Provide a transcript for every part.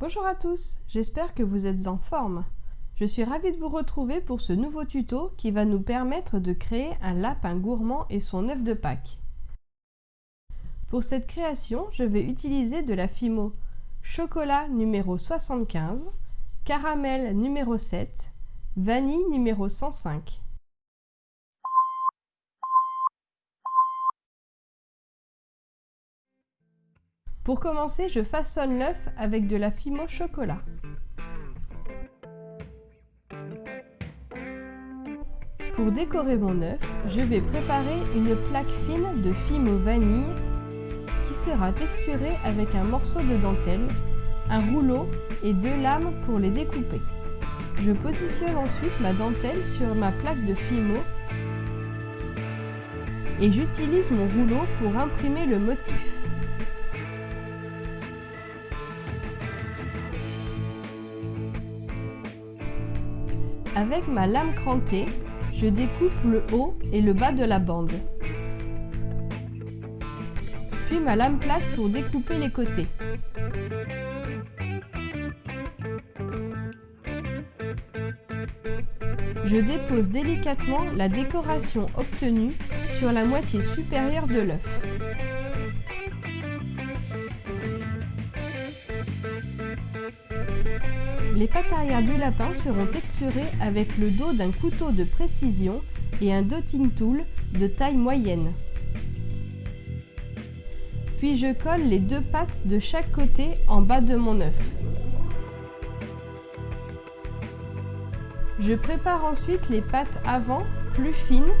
Bonjour à tous, j'espère que vous êtes en forme. Je suis ravie de vous retrouver pour ce nouveau tuto qui va nous permettre de créer un lapin gourmand et son œuf de Pâques. Pour cette création, je vais utiliser de la Fimo chocolat numéro 75, caramel numéro 7, vanille numéro 105. Pour commencer, je façonne l'œuf avec de la Fimo chocolat. Pour décorer mon œuf, je vais préparer une plaque fine de Fimo vanille qui sera texturée avec un morceau de dentelle, un rouleau et deux lames pour les découper. Je positionne ensuite ma dentelle sur ma plaque de Fimo et j'utilise mon rouleau pour imprimer le motif. Avec ma lame crantée, je découpe le haut et le bas de la bande. Puis ma lame plate pour découper les côtés. Je dépose délicatement la décoration obtenue sur la moitié supérieure de l'œuf. Les pattes arrière du lapin seront texturées avec le dos d'un couteau de précision et un dotting tool de taille moyenne. Puis je colle les deux pattes de chaque côté en bas de mon œuf. Je prépare ensuite les pattes avant plus fines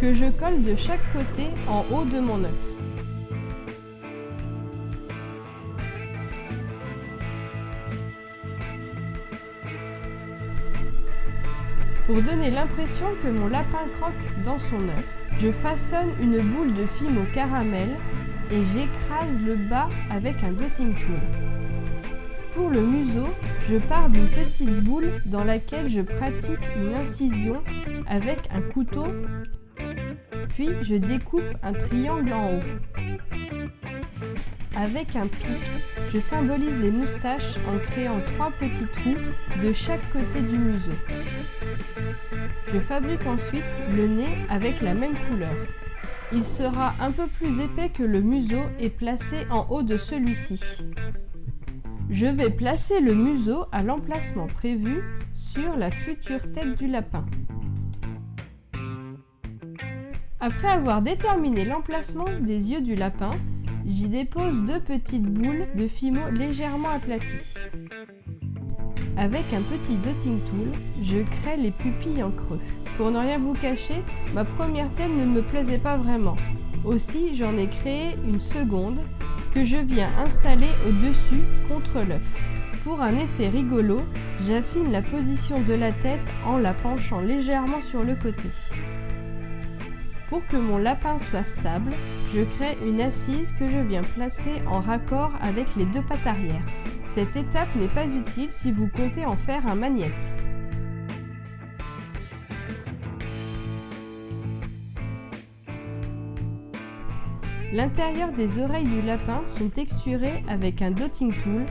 que je colle de chaque côté en haut de mon œuf. Pour donner l'impression que mon lapin croque dans son œuf, je façonne une boule de film au caramel et j'écrase le bas avec un dotting tool. Pour le museau, je pars d'une petite boule dans laquelle je pratique une incision avec un couteau, puis je découpe un triangle en haut. Avec un pic, je symbolise les moustaches en créant trois petits trous de chaque côté du museau. Je fabrique ensuite le nez avec la même couleur. Il sera un peu plus épais que le museau et placé en haut de celui-ci. Je vais placer le museau à l'emplacement prévu sur la future tête du lapin. Après avoir déterminé l'emplacement des yeux du lapin, j'y dépose deux petites boules de fimo légèrement aplaties. Avec un petit dotting tool, je crée les pupilles en creux. Pour ne rien vous cacher, ma première tête ne me plaisait pas vraiment. Aussi, j'en ai créé une seconde que je viens installer au-dessus contre l'œuf. Pour un effet rigolo, j'affine la position de la tête en la penchant légèrement sur le côté. Pour que mon lapin soit stable, je crée une assise que je viens placer en raccord avec les deux pattes arrière. Cette étape n'est pas utile si vous comptez en faire un magnète. L'intérieur des oreilles du lapin sont texturés avec un dotting tool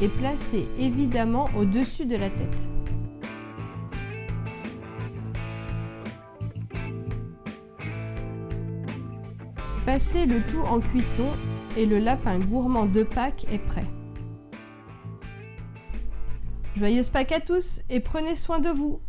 et placés évidemment au-dessus de la tête. Passez le tout en cuisson et le lapin gourmand de Pâques est prêt. Joyeuse Pâques à tous et prenez soin de vous